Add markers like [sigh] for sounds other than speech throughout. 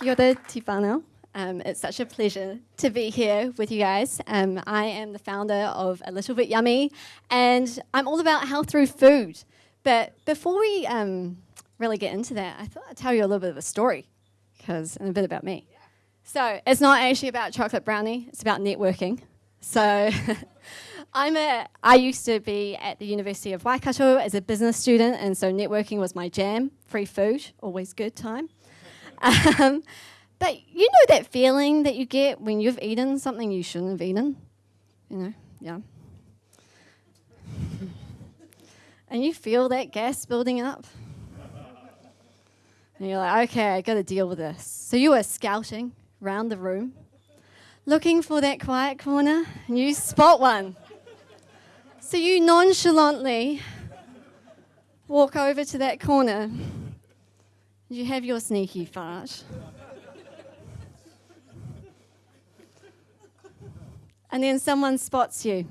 Kia tifano. Um, it's such a pleasure to be here with you guys. Um, I am the founder of A Little Bit Yummy, and I'm all about health through food. But before we um, really get into that, I thought I'd tell you a little bit of a story, because and a bit about me. So it's not actually about chocolate brownie; it's about networking. So. [laughs] I'm a, I used to be at the University of Waikato as a business student, and so networking was my jam. Free food, always good time. [laughs] Um, but you know that feeling that you get when you've eaten something you shouldn't have eaten? You know, yeah. and you feel that gas building up. And you're like, okay, I got to deal with this. So you are scouting around the room, looking for that quiet corner, and you spot one. So you nonchalantly walk over to that corner. You have your sneaky fart. and then someone spots you.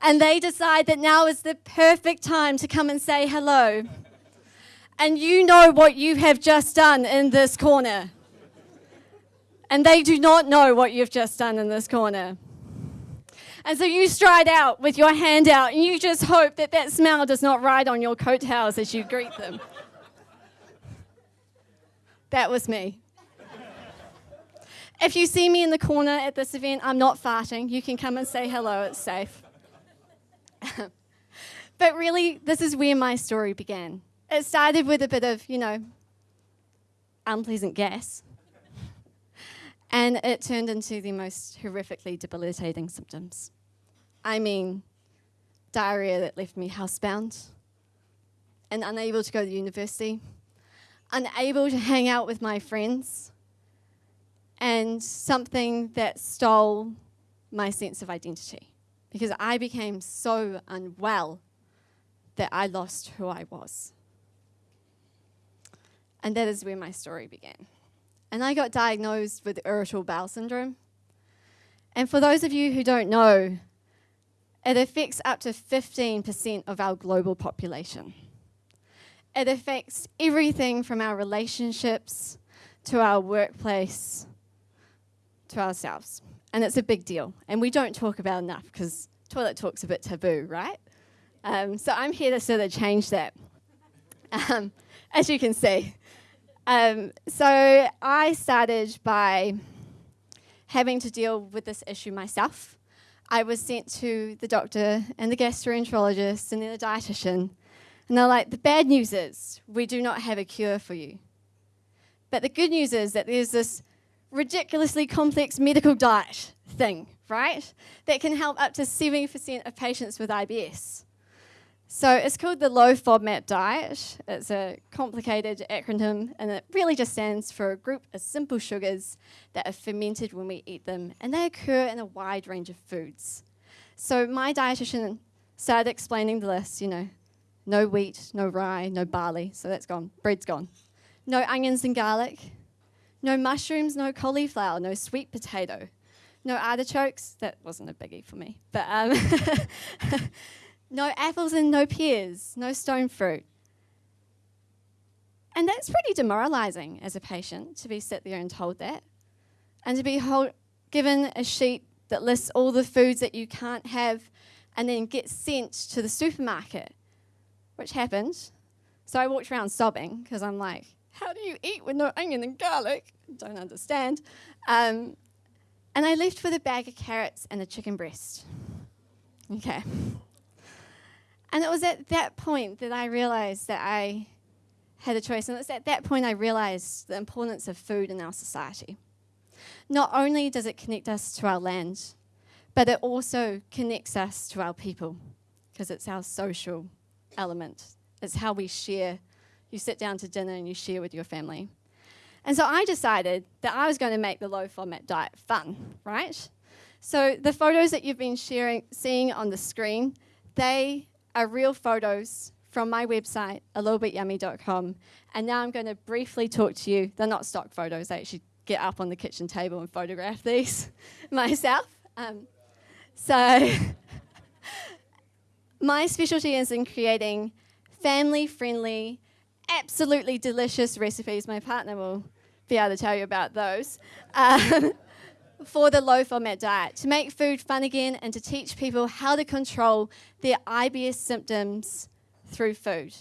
And they decide that now is the perfect time to come and say hello. And you know what you have just done in this corner. And they do not know what you've just done in this corner. And so you stride out with your hand out and you just hope that that smell does not ride on your coattails as you greet them. That was me. If you see me in the corner at this event, I'm not farting. You can come and say hello, it's safe. [laughs] but really, this is where my story began. It started with a bit of, you know, unpleasant gas. And it turned into the most horrifically debilitating symptoms. I mean, diarrhea that left me housebound and unable to go to university, unable to hang out with my friends, and something that stole my sense of identity because I became so unwell that I lost who I was. And that is where my story began and I got diagnosed with irritable bowel syndrome. And for those of you who don't know, it affects up to 15% of our global population. It affects everything from our relationships to our workplace to ourselves. And it's a big deal. And we don't talk about enough because toilet talk's a bit taboo, right? Um, so I'm here to sort of change that. [laughs] Um, as you can see, um, so I started by having to deal with this issue myself. I was sent to the doctor and the gastroenterologist and then the dietitian. And they're like, the bad news is we do not have a cure for you. But the good news is that there's this ridiculously complex medical diet thing, right? That can help up to 70% of patients with IBS. So it's called the low FODMAP diet. It's a complicated acronym and it really just stands for a group of simple sugars that are fermented when we eat them and they occur in a wide range of foods. So my dietitian started explaining the list, you know, no wheat, no rye, no barley, so that's gone, bread's gone. No onions and garlic, no mushrooms, no cauliflower, no sweet potato, no artichokes, that wasn't a biggie for me, but um, [laughs] No apples and no pears, no stone fruit. And that's pretty demoralizing as a patient to be sit there and told that. And to be hold, given a sheet that lists all the foods that you can't have and then get sent to the supermarket, which happened. So I walked around sobbing because I'm like, how do you eat with no onion and garlic? Don't understand. Um, and I left with a bag of carrots and a chicken breast. Okay. And it was at that point that I realized that I had a choice. And it's at that point I realized the importance of food in our society. Not only does it connect us to our land, but it also connects us to our people because it's our social element. It's how we share. You sit down to dinner and you share with your family. And so I decided that I was going to make the low FODMAP diet fun, right? So the photos that you've been sharing, seeing on the screen, they are real photos from my website, a littlebityummy.com. And now I'm going to briefly talk to you. They're not stock photos. I actually get up on the kitchen table and photograph these [laughs] myself. Um, so [laughs] my specialty is in creating family-friendly, absolutely delicious recipes. My partner will be able to tell you about those. Um, [laughs] for the low FODMAP diet, to make food fun again and to teach people how to control their IBS symptoms through food,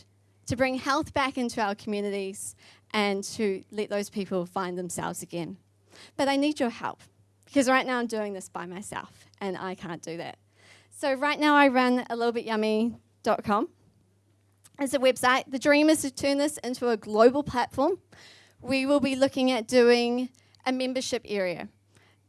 to bring health back into our communities and to let those people find themselves again. But I need your help because right now I'm doing this by myself and I can't do that. So right now I run a little bit yummy.com. It's a website. The dream is to turn this into a global platform. We will be looking at doing a membership area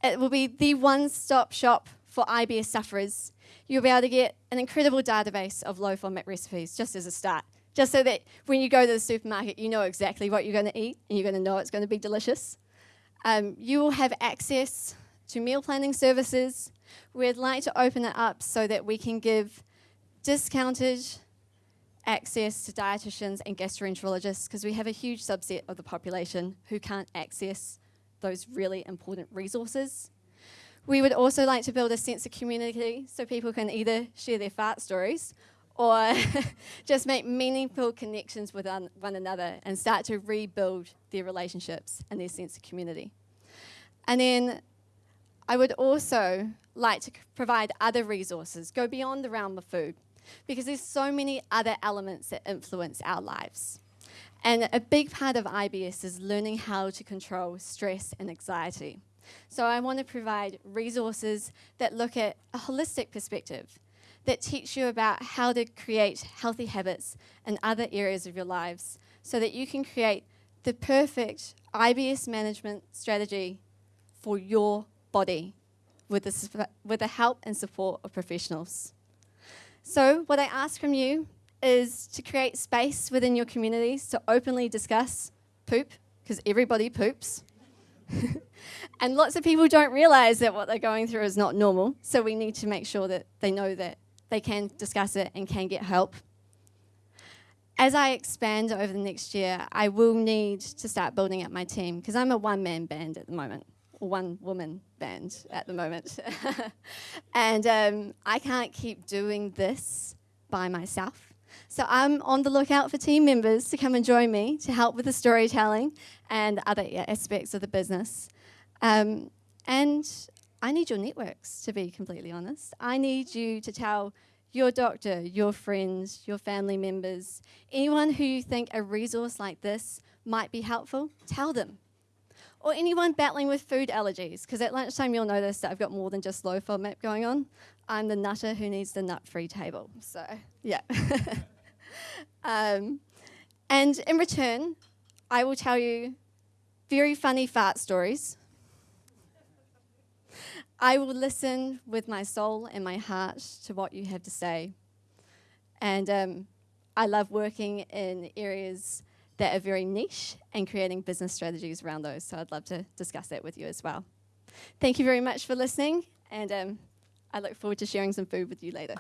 it will be the one-stop shop for IBS sufferers. You'll be able to get an incredible database of low FODMAP recipes just as a start, just so that when you go to the supermarket, you know exactly what you're going to eat and you're going to know it's going to be delicious. Um, you will have access to meal planning services. We'd like to open it up so that we can give discounted access to dietitians and gastroenterologists because we have a huge subset of the population who can't access those really important resources. We would also like to build a sense of community so people can either share their fart stories or [laughs] just make meaningful connections with one another and start to rebuild their relationships and their sense of community. And then I would also like to provide other resources, go beyond the realm of food, because there's so many other elements that influence our lives. And a big part of IBS is learning how to control stress and anxiety. So I want to provide resources that look at a holistic perspective, that teach you about how to create healthy habits in other areas of your lives so that you can create the perfect IBS management strategy for your body with the, with the help and support of professionals. So what I ask from you is to create space within your communities to openly discuss poop, because everybody poops. [laughs] and lots of people don't realize that what they're going through is not normal, so we need to make sure that they know that they can discuss it and can get help. As I expand over the next year, I will need to start building up my team because I'm a one man band at the moment, one woman band at the moment. [laughs] and um, I can't keep doing this by myself. So I'm on the lookout for team members to come and join me to help with the storytelling and other aspects of the business. Um, and I need your networks, to be completely honest. I need you to tell your doctor, your friends, your family members, anyone who you think a resource like this might be helpful, tell them. Or anyone battling with food allergies, because at lunchtime you'll notice that I've got more than just low FODMAP going on. I'm the nutter who needs the nut-free table. So, yeah. [laughs] um, and in return, I will tell you very funny fart stories. I will listen with my soul and my heart to what you have to say. And um, I love working in areas that are very niche and creating business strategies around those. So I'd love to discuss that with you as well. Thank you very much for listening, and um, I look forward to sharing some food with you later.